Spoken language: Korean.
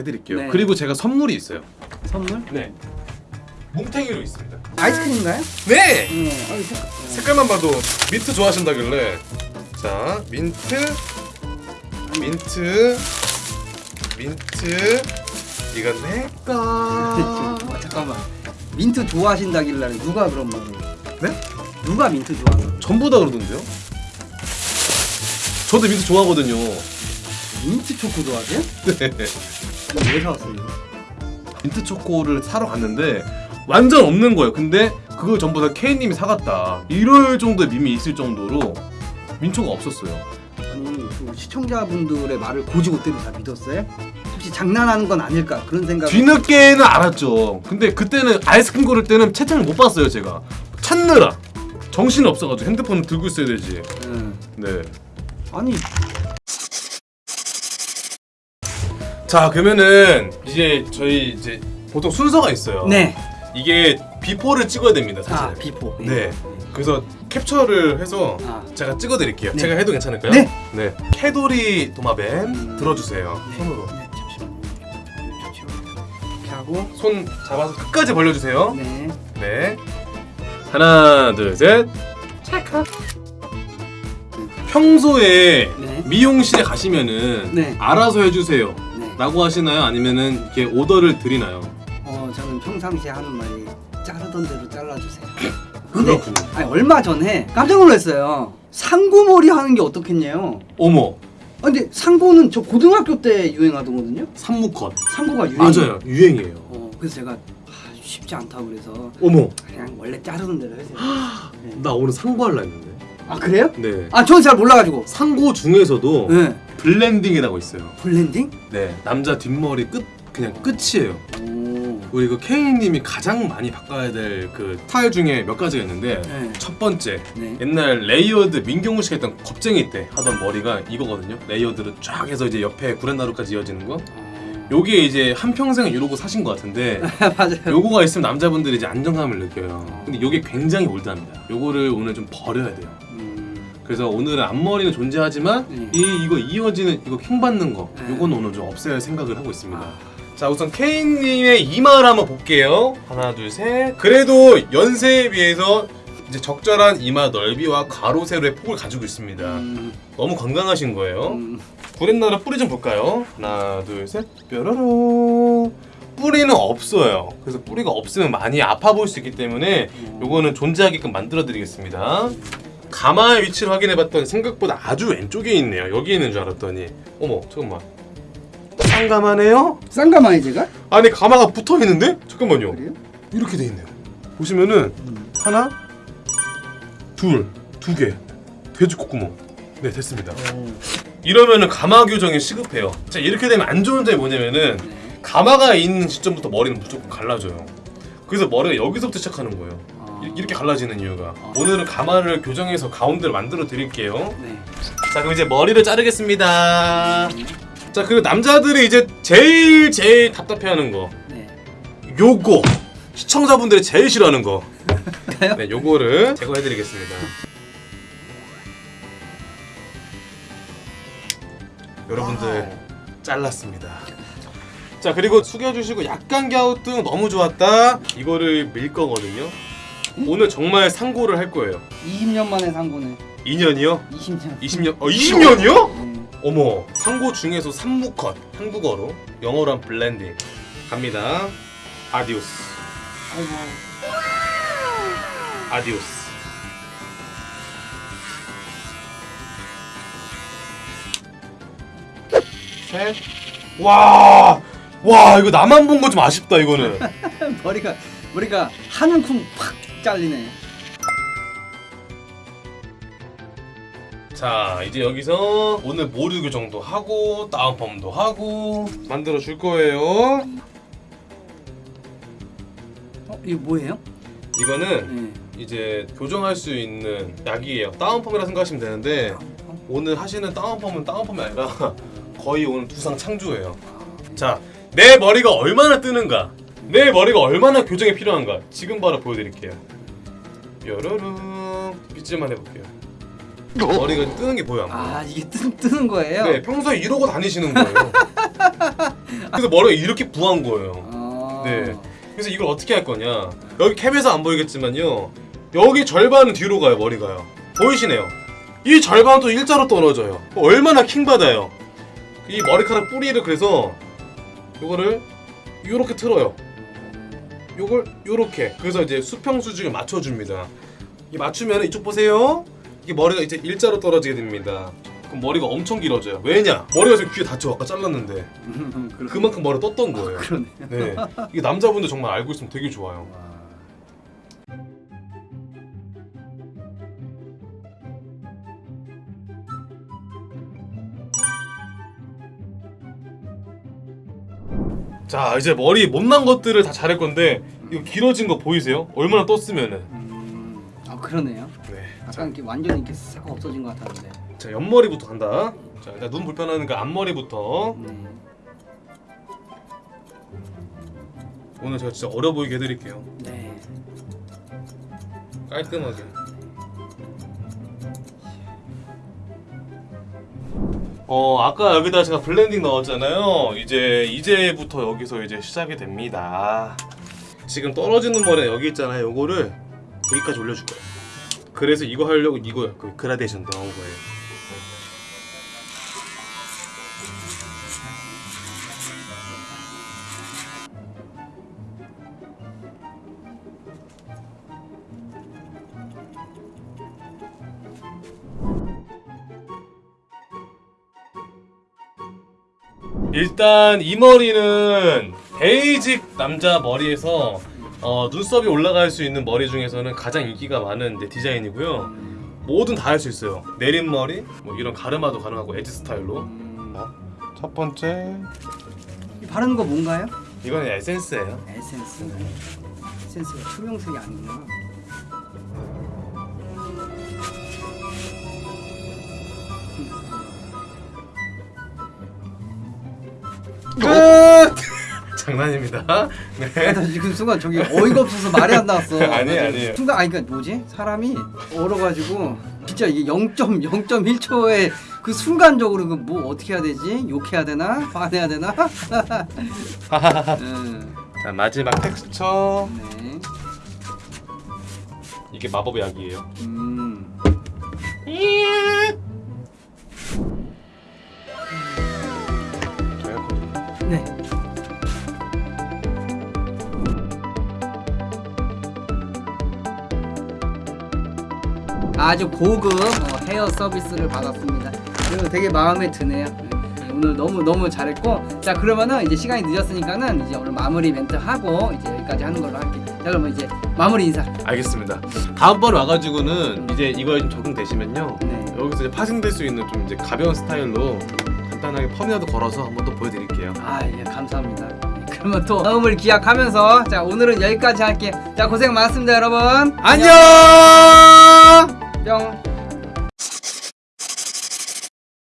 해드릴게요. 네. 그리고 제가 선물이 있어요. 선물? 네. 뭉탱이로 있습니다. 아이스크림인가요? 네. 응. 아, 색... 색깔만 봐도 민트 좋아하신다길래 자 민트 민트 민트 이건 내꺼 어, 잠깐만. 민트 좋아하신다길래 누가 그런 말을? 네? 누가 민트 좋아하는? 전부 다 그러던데요? 저도 민트 좋아하거든요 민트 초코 좋아하세요? 네. 왜 사왔어요? 이거? 민트 초코를 사러 갔는데 완전 없는 거예요 근데 그걸 전부 다 K님이 사갔다 이럴 정도의 밈이 있을 정도로 민초가 없었어요 아니 그 시청자분들의 말을 고지고대로 다 믿었어요? 혹시 장난하는 건 아닐까 그런 생각. 뒤늦게는 알았죠. 근데 그때는 아이스크림 고를 때는 채팅을 못 봤어요, 제가. 찾느라. 정신이 없어가지고 핸드폰을 들고 있어야 되지. 응. 네. 아니 자, 그러면은 이제 저희 이제 보통 순서가 있어요. 네. 이게 before를 찍어야 됩니다, 사실. 아 before. 네. 그래서 캡처를 해서 아. 제가 찍어드릴게요. 네. 제가 해도 괜찮을까요? 네. 네. 캐도리 도마뱀 음. 들어주세요. 네. 손으로. 네, 잠시만요. 이렇게 하고. 손 잡아서 끝까지 벌려주세요. 네. 네. 하나, 둘, 셋. 찰칵. 평소에 네. 미용실에 가시면은 네. 알아서 해주세요. 네. 라고 하시나요? 아니면은 이렇게 오더를 드리나요? 어 저는 평상시에 하는 말이 자르던 대로 잘라주세요. 근데 그렇군요. 아니, 얼마 전에 깜짝 놀랐어요. 상고머리 하는 게 어떻겠냐요. 어머, 아, 근데 상고는 저 고등학교 때 유행하던거든요. 산무컷. 상고가 유행. 맞아요, 유행이에요. 어 그래서 제가 아, 쉽지 않다 그래서 어머, 그냥 원래 자르는 대로 해서. 네. 나 오늘 상고할라 했는데. 아 그래요? 네. 아 저는 잘 몰라가지고. 상고 중에서도 네. 블렌딩이라고 있어요. 블렌딩? 네, 남자 뒷머리 끝 그냥 끝이에요. 오. 우리 그 K님이 가장 많이 바꿔야 될 그 스타일 중에 몇 가지가 있는데 네. 첫 번째 네. 옛날 레이어드 민경훈 씨가 했던 겁쟁이 때 하던 머리가 이거거든요. 레이어드를 쫙 해서 이제 옆에 구렛나루까지 이어지는 거. 어. 요게 이제 한 평생 이러고 사신 것 같은데 맞아요. 요거가 있으면 남자분들이 이제 안정감을 느껴요. 근데 요게 굉장히 old합니다. 요거를 오늘 좀 버려야 돼요. 음. 그래서 오늘은 앞머리는 존재하지만 네. 이 이거 이어지는 이거 킹 받는 거 네. 요거는 오늘 좀 없애야 할 생각을 하고 있습니다. 아. 자 우선 케인님의 이마를 한번 볼게요. 하나 둘 셋. 그래도 연세에 비해서 이제 적절한 이마 넓이와 가로 세로의 폭을 가지고 있습니다. 음. 너무 건강하신 거예요. 음. 구렛나루 뿌리 좀 볼까요? 하나 둘 셋. 뾰로로. 뿌리는 없어요. 그래서 뿌리가 없으면 많이 아파 보일 수 있기 때문에 요거는 존재하게끔 만들어 드리겠습니다. 가마의 위치를 확인해봤더니 생각보다 아주 왼쪽에 있네요. 여기 있는 줄 알았더니 어머 잠깐만 쌍가마네요? 쌍가마이 제가? 안에 가마가 붙어 있는데? 잠깐만요. 그래요? 이렇게 돼 있네요. 보시면은 음. 하나, 둘, 두 개. 돼지 콧구멍. 네 됐습니다. 이러면은 가마 교정이 시급해요. 자 이렇게 되면 안 좋은 점이 뭐냐면은 네. 가마가 있는 시점부터 머리는 무조건 갈라져요. 그래서 머리가 여기서부터 시작하는 거예요. 아. 이- 이렇게 갈라지는 이유가 오늘은 가마를 교정해서 가운데를 만들어 드릴게요. 네. 자 그럼 이제 머리를 자르겠습니다. 자 그리고 남자들이 이제 제일 제일 답답해하는 거 네. 요거 시청자분들이 제일 싫어하는 거. 네 요거를 제거해드리겠습니다. 여러분들 잘랐습니다. 자 그리고 숙여주시고 약간 갸우뚱 너무 좋았다. 이거를 밀 거거든요. 오늘 정말 상고를 할 거예요. 20년 만에 상고네. 2년이요? 20년. 20년? 어 20년이요? 음. 어머 상고 중에서 삼무컷 한국어로 영어로 한 블렌딩 갑니다 adiós 아이고. adiós 셋 와 와 이거 나만 본 거 좀 아쉽다 이거는 머리가 머리가 한 움큼 팍 잘리네. 자 이제 여기서 오늘 모류 교정도 하고 다운펌도 하고 만들어 줄 거예요 어, 이거 뭐예요? 이거는 네. 이제 교정할 수 있는 약이에요. 다운펌이라 생각하시면 되는데 오늘 하시는 다운펌은 다운펌이 아니라 거의 오늘 두상 창조예요. 자, 내 머리가 얼마나 뜨는가, 내 머리가 얼마나 교정이 필요한가 지금 바로 보여드릴게요. 뾰로롱 빗질만 해볼게요. 머리가 뜨는 게 보여. 아 이게 뜨, 뜨는 거예요? 네, 평소에 이러고 다니시는 거예요. 그래서 머리가 이렇게 부한 거예요. 아. 네. 그래서 이걸 어떻게 할 거냐? 여기 캡에서 안 보이겠지만요. 여기 절반은 뒤로 가요, 머리가요. 보이시네요. 이 절반은 또 일자로 떨어져요. 얼마나 킹 받아요. 이 머리카락 뿌리를 그래서 요거를 요렇게 틀어요. 요걸 요렇게. 그래서 이제 수평 수직을 맞춰 줍니다. 이 맞추면 이쪽 보세요. 이게 머리가 이제 일자로 떨어지게 됩니다. 그럼 머리가 엄청 길어져요. 왜냐? 머리가 지금 귀에 닿죠. 아까 잘랐는데. 음, 그러- 그만큼 머리 떴던 거예요. 그러네. 네. 이게 남자분들 정말 알고 있으면 되게 좋아요. 자, 이제 머리 못난 것들을 다 자를 건데 이거 길어진 거 보이세요? 얼마나 떴으면은. 음, 아 그러네요. 네. 자, 약간 이렇게 완전 이렇게 싹 없어진 것 같았는데. 자 옆머리부터 간다. 자, 일단 눈 불편하니까 앞머리부터. 네. 오늘 제가 진짜 어려 보이게 해드릴게요. 네. 깔끔하게. 어 아까 여기다 제가 블렌딩 넣었잖아요. 이제 이제부터 여기서 이제 시작이 됩니다. 지금 떨어지는 머리 여기 있잖아요. 요거를 여기까지 올려줄 거예요. 그래서 이거 하려고 이거 그 그라데이션 넣은 거예요. 일단 이 머리는 basic 남자 머리에서 어, 눈썹이 올라갈 수 있는 머리 중에서는 가장 인기가 많은 이제 디자인이고요. 뭐든 다 할 수 있어요. 내린머리, 뭐 이런 가르마도 가능하고 애즈 스타일로. 음, 첫 번째 이 바르는 거 뭔가요? 이건 에센스예요. 에센스. 에센스가 투명색이 아니구나. 장난입니다. 네. 나 지금 순간 저기 어이가 없어서 말이 안 나왔어. 아니에요, 아니에요. 순간 아니 그러니까 뭐지? 사람이 얼어가지고 진짜 이게 0.0.1초에 그 순간적으로 그 뭐 어떻게 해야 되지? 욕해야 되나? 화내야 되나? 음, 자 마지막 텍스처. 네. 이게 마법의 약이에요. 음. 네. 아주 고급 어, 헤어 서비스를 받았습니다. 그리고 되게 마음에 드네요. 네, 오늘 너무 너무 잘했고 자 그러면은 이제 시간이 늦었으니까는 이제 오늘 마무리 멘트 하고 이제 여기까지 하는 걸로 할게요. 자 그러면 이제 마무리 인사. 알겠습니다. 다음번 와가지고는 이제 이거에 좀 적응되시면요. 네. 여기서 이제 파생될 수 있는 좀 이제 가벼운 스타일로 간단하게 펌이라도 걸어서 한번 또 보여드릴게요. 아, 예, 감사합니다. 네, 그러면 또 다음을 기약하면서 자 오늘은 여기까지 할게요. 자 고생 많았습니다, 여러분. 안녕! 뿅.